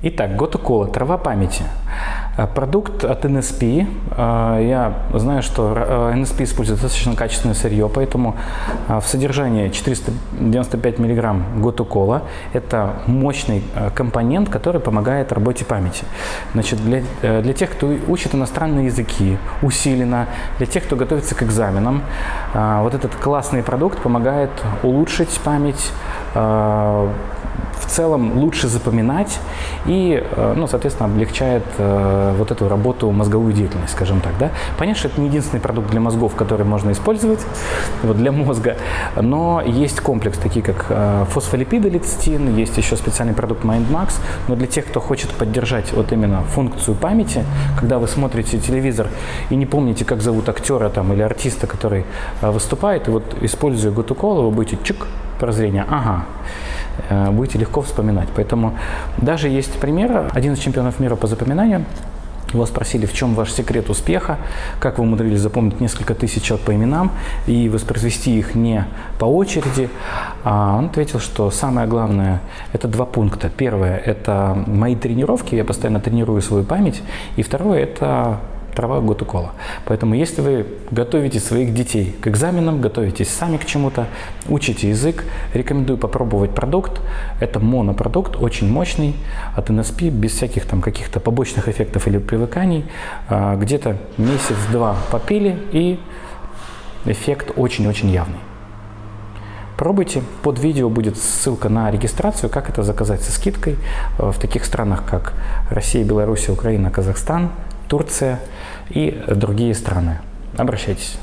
Итак, Готукола, трава памяти. Э, продукт от NSP. Э, я знаю, что NSP использует достаточно качественное сырье, поэтому в содержании 495 мг Готукола. Это мощный компонент, который помогает работе памяти. Значит, для, для тех, кто учит иностранные языки, усиленно, для тех, кто готовится к экзаменам, вот этот классный продукт помогает улучшить память, в целом лучше запоминать и, э, ну, соответственно, облегчает э, вот эту работу, мозговую деятельность, скажем так. Да? Понятно, что это не единственный продукт для мозгов, который можно использовать вот, для мозга, но есть комплекс, такие как э, фосфолипиды лецитин, есть еще специальный продукт MindMax, но для тех, кто хочет поддержать вот именно функцию памяти, когда вы смотрите телевизор и не помните, как зовут актера там, или артиста, который выступает, и вот используя Готукола, вы будете чик, прозрение, ага, будете легко вспоминать. Поэтому даже есть пример, один из чемпионов мира по запоминанию, его спросили, в чем ваш секрет успеха, как вы умудрились запомнить несколько тысяч человек по именам и воспроизвести их не по очереди. А он ответил, что самое главное – это два пункта. Первое – это мои тренировки, я постоянно тренирую свою память. И второе – это трава год укола. Поэтому если вы готовите своих детей к экзаменам, готовитесь сами к чему-то, учите язык, рекомендую попробовать продукт. Это монопродукт, очень мощный, от NSP, без всяких там каких-то побочных эффектов или привыканий. А, где-то месяц-два попили и эффект очень-очень явный. Пробуйте. Под видео будет ссылка на регистрацию, как это заказать со скидкой в таких странах, как Россия, Беларусь, Украина, Казахстан, Турция и другие страны. Обращайтесь.